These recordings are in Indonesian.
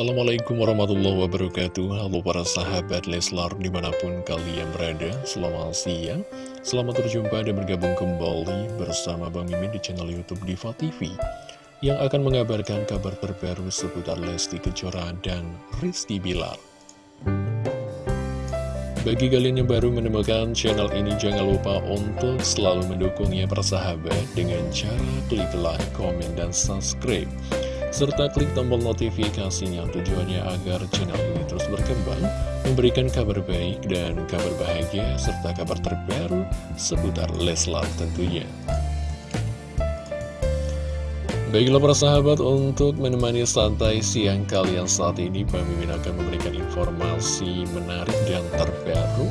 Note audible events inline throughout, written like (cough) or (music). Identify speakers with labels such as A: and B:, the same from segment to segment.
A: Assalamualaikum warahmatullahi wabarakatuh. Halo para sahabat Leslar di mana pun kalian berada Selamat siang. Selamat berjumpa dan bergabung kembali bersama Bang Mimin di channel Youtube Diva TV Yang akan mengabarkan kabar terbaru seputar Lesti Kejora dan Rizky Bilar. Bagi kalian yang baru menemukan channel ini, jangan lupa untuk selalu mendukungnya persahabat dengan cara klik like, komen, dan subscribe serta klik tombol notifikasinya tujuannya agar channel ini terus berkembang, memberikan kabar baik dan kabar bahagia, serta kabar terbaru seputar Leslar tentunya. Baiklah para sahabat, untuk menemani santai siang kalian saat ini, Pak Mimin akan memberikan informasi menarik dan terbaru.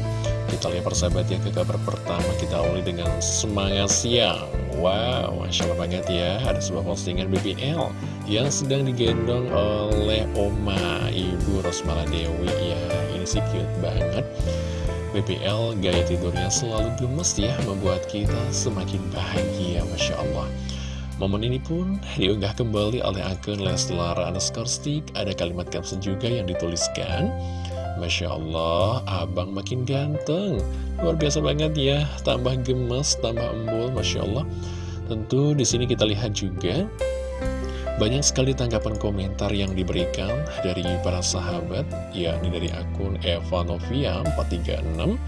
A: Kita lihat persahabat ya ke kabar pertama, kita awali dengan semangat siang. Wow, Masya Allah banget ya. Ada sebuah postingan BBL Yang sedang digendong oleh Oma Ibu Rosmala Dewi. Ya, ini sih cute banget. BBL gaya tidurnya selalu gemes ya Membuat kita semakin bahagia Masya Allah. Momen ini pun diunggah kembali oleh akun Leslar underscore stick. Ada kalimat caption juga yang dituliskan Masya Allah, abang makin ganteng. Luar biasa banget ya Tambah gemes, tambah embul Masya Allah. Tentu di sini kita lihat juga banyak sekali tanggapan komentar yang diberikan dari para sahabat, yakni dari akun Eva Novia 436,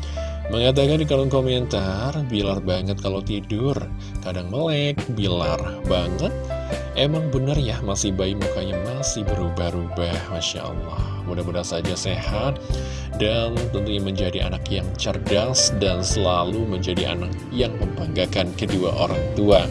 A: mengatakan di kolom komentar, bilar banget kalau tidur, kadang melek, bilar banget, emang bener ya masih bayi mukanya masih berubah-ubah, Masya Allah. Mudah-mudahan saja sehat dan tentunya menjadi anak yang cerdas dan selalu menjadi anak yang membanggakan kedua orang tua.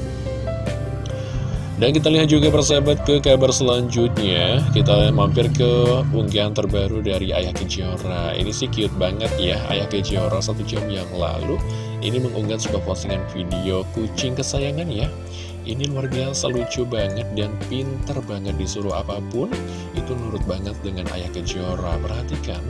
A: Dan kita lihat juga persahabat ke kabar selanjutnya Kita mampir ke unggahan terbaru dari Ayah Kejora Ini sih cute banget ya Ayah Kejora satu jam yang lalu Ini mengunggah sebuah postingan video kucing kesayangan ya ini luar biasa lucu banget dan pinter banget disuruh apa pun. Itu nurut banget dengan Ayah Kejora. Perhatikan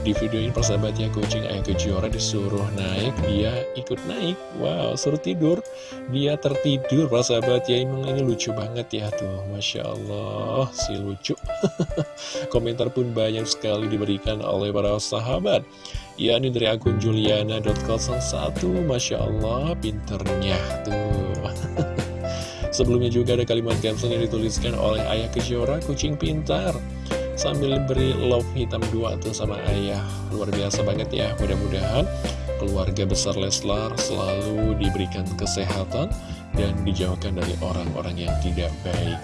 A: di video ini persahabatnya kucing Ayah Kejora disuruh naik Dia ikut naik. Wow suruh tidur. Dia tertidur persahabat ya. Emang ini lucu banget ya tuh. Masya Allah si lucu. (laughs) Komentar pun banyak sekali diberikan oleh para sahabat. Ya ini dari akun Juliana.01 Masya Allah pinternya tuh Sebelumnya juga ada kalimat caption yang dituliskan oleh Ayah Kejora, kucing pintar. Sambil beri love hitam dua tuh sama ayah. Luar biasa banget ya, mudah-mudahan keluarga besar Leslar selalu diberikan kesehatan dan dijauhkan dari orang-orang yang tidak baik.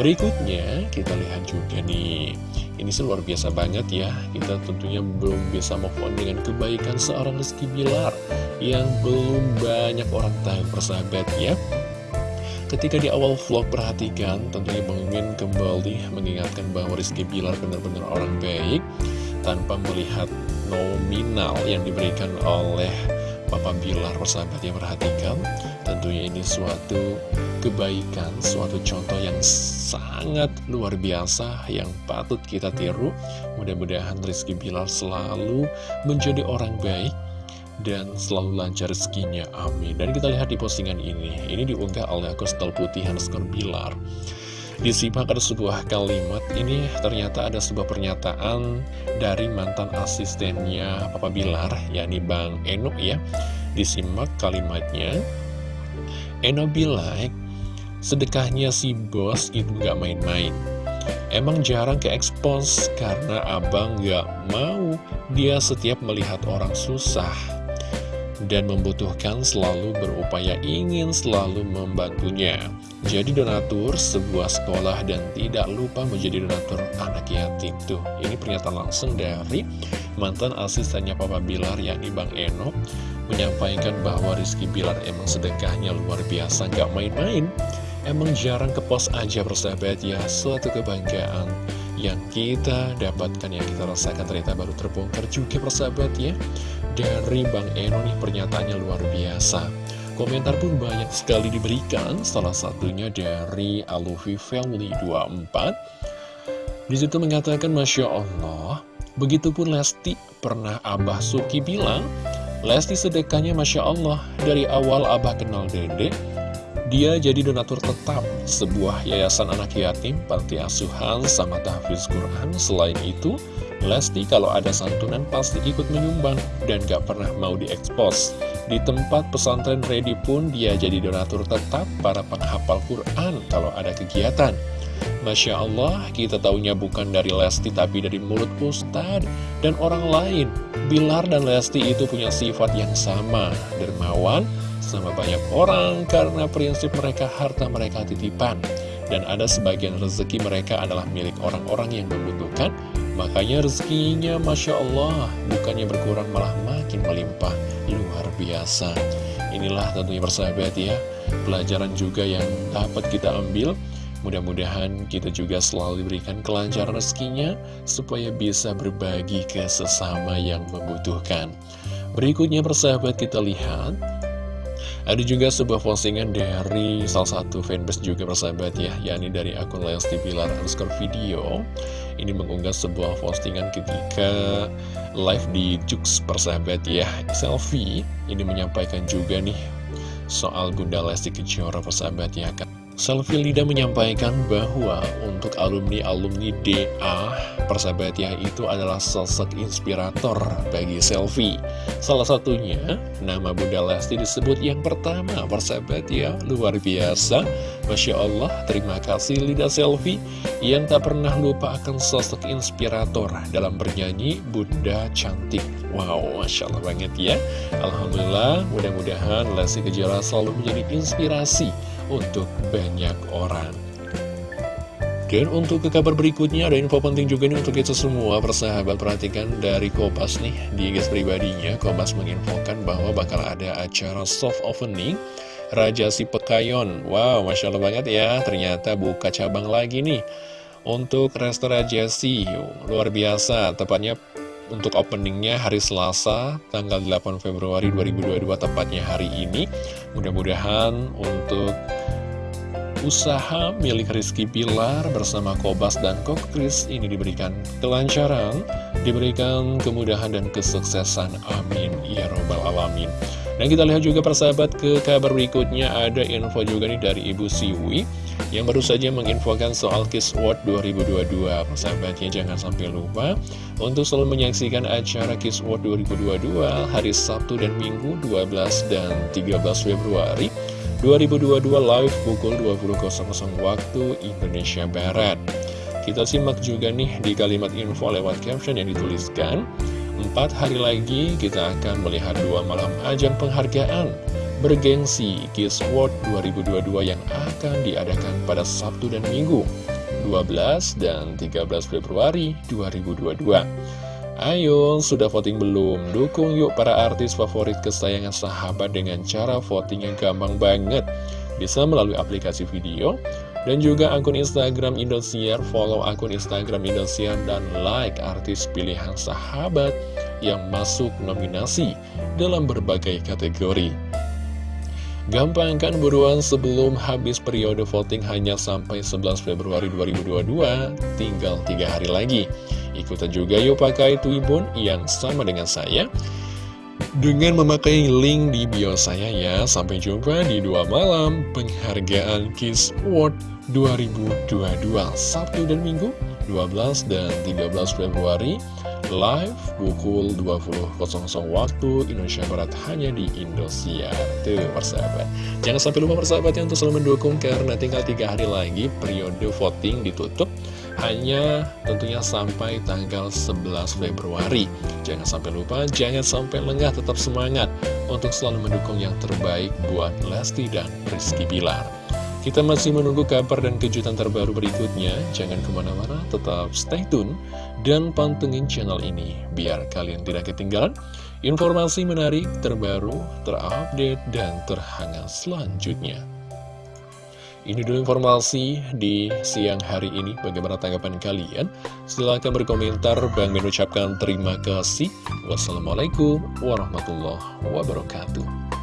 A: Berikutnya, kita lihat juga nih, ini sih luar biasa banget ya, kita tentunya belum bisa move on dengan kebaikan seorang Rizky Bilar yang belum banyak orang tahu persahabat ya. Ketika di awal vlog perhatikan, tentunya Bang Mimin kembali mengingatkan bahwa Rizky Bilar benar-benar orang baik tanpa melihat nominal yang diberikan oleh Papa Bilar. Persahabat yang perhatikan tentunya ini suatu kebaikan, suatu contoh yang sangat luar biasa yang patut kita tiru. Mudah-mudahan Rizky Bilar selalu menjadi orang baik dan selalu lancar rezekinya, amin. Dan kita lihat di postingan ini, ini diunggah oleh Kostal Putih Hanskor Bilar. Disimak ada sebuah kalimat, ini ternyata ada sebuah pernyataan dari mantan asistennya Papa Bilar, yakni Bang Eno ya. Disimak kalimatnya, Eno bilang, sedekahnya si bos itu gak main-main. Emang jarang ke expose karena abang gak mau dia setiap melihat orang susah dan membutuhkan selalu berupaya ingin selalu membantunya. Jadi donatur sebuah sekolah dan tidak lupa menjadi donatur anak yatim. Tuh, ini pernyataan langsung dari mantan asistennya Papa Bilar yakni Bang Eno menyampaikan bahwa Rizky Bilar emang sedekahnya luar biasa, gak main-main. Emang jarang ke pos aja persahabat ya, suatu kebanggaan yang kita dapatkan, yang kita rasakan ternyata baru terbongkar juga persahabat ya Dari Bang Eno nih pernyataannya luar biasa Komentar pun banyak sekali diberikan, salah satunya dari Alufi Family 24 Di situ mengatakan Masya Allah, begitupun Lesti pernah Abah Suki bilang Lesti sedekahnya Masya Allah, dari awal Abah kenal Dedek Dia jadi donatur tetap sebuah yayasan anak yatim, panti asuhan, sama tahfiz Quran. Selain itu, Lesti kalau ada santunan pasti ikut menyumbang dan gak pernah mau diekspos. Di tempat pesantren Ready pun dia jadi donatur tetap para penghafal Quran kalau ada kegiatan. Masya Allah, kita tahunya bukan dari Lesti tapi dari mulut Ustad dan orang lain. Bilar dan Lesti itu punya sifat yang sama, dermawan, sama banyak orang karena prinsip mereka harta mereka titipan. Dan ada sebagian rezeki mereka adalah milik orang-orang yang membutuhkan, makanya rezekinya Masya Allah, bukannya berkurang malah makin melimpah, luar biasa. Inilah tentunya persahabat ya, pelajaran juga yang dapat kita ambil, Mudah-mudahan kita juga selalu diberikan kelancaran rezekinya supaya bisa berbagi ke sesama yang membutuhkan. Berikutnya persahabat kita lihat ada juga sebuah postingan dari salah satu fanbase juga persahabat ya yakni dari akun Lesti Pilar underscore video. Ini mengunggah sebuah postingan ketika live di Jux persahabat ya. Selfie ini menyampaikan juga nih soal Bunda Lesti Kejora persahabat ya Selfie Lida menyampaikan bahwa untuk alumni-alumni DA persahabat ya itu adalah sosok inspirator bagi Selfie. Salah satunya nama Bunda Lesti disebut yang pertama persahabat ya luar biasa. Masya Allah terima kasih Lida Selfie yang tak pernah lupa akan sosok inspirator dalam bernyanyi Bunda Cantik. Wow Masya Allah banget ya. Alhamdulillah mudah-mudahan Lesti Kejora selalu menjadi inspirasi untuk banyak orang. Dan untuk ke kabar berikutnya ada info penting juga nih untuk kita semua persahabat. Perhatikan dari Kopas nih di guys pribadinya Kopas menginfokan bahwa bakal ada acara soft opening Raja Si Pekayon Wow Masya Allah banget ya ternyata buka cabang lagi nih. Untuk restoran Jasi luar biasa. Tepatnya untuk openingnya hari Selasa tanggal 8 Februari 2022 tepatnya hari ini. Mudah-mudahan untuk usaha milik Rizky Pilar bersama Kobas dan Kokris ini diberikan kelancaran, diberikan kemudahan dan kesuksesan. Amin. Ya Robbal Alamin. Dan kita lihat juga persahabat ke kabar berikutnya ada info juga nih dari Ibu Siwi yang baru saja menginfokan soal Kiss World 2022. Persahabatnya jangan sampai lupa untuk selalu menyaksikan acara Kiss World 2022 hari Sabtu dan Minggu 12 dan 13 Februari 2022 live pukul 20.00 waktu Indonesia Barat. Kita simak juga nih di kalimat info lewat caption yang dituliskan, Empat hari lagi kita akan melihat dua malam ajang penghargaan bergengsi Kiss World 2022 yang akan diadakan pada Sabtu dan Minggu 12 dan 13 Februari 2022. Ayo, sudah voting belum? Dukung yuk para artis favorit kesayangan sahabat dengan cara voting yang gampang banget. Bisa melalui aplikasi video dan juga akun Instagram Indosiar, follow akun Instagram Indosiar dan like artis pilihan sahabat yang masuk nominasi dalam berbagai kategori. Gampang kan buruan sebelum habis periode voting hanya sampai 11 Februari 2022, tinggal 3 hari lagi. Ikutan juga yuk pakai Twibbon yang sama dengan saya dengan memakai link di bio saya ya. Sampai jumpa di dua malam penghargaan Kiss World 2022 Sabtu dan Minggu 12 dan 13 Februari live pukul 20.00 waktu Indonesia Barat hanya di Indosiar tuh persahabat jangan sampai lupa persahabatnya untuk selalu mendukung karena tinggal tiga hari lagi periode voting ditutup hanya tentunya sampai tanggal 11 Februari. Jangan sampai lupa, jangan sampai lengah, tetap semangat untuk selalu mendukung yang terbaik buat Lesti dan Rizky Bilar. Kita masih menunggu kabar dan kejutan terbaru berikutnya. Jangan ke mana-mana, tetap stay tune dan pantengin channel ini biar kalian tidak ketinggalan informasi menarik, terbaru, terupdate, dan terhangat selanjutnya. Ini dulu informasi di siang hari ini. Bagaimana tanggapan kalian? Silahkan berkomentar. Bang mengucapkan terima kasih. Wassalamualaikum warahmatullahi wabarakatuh.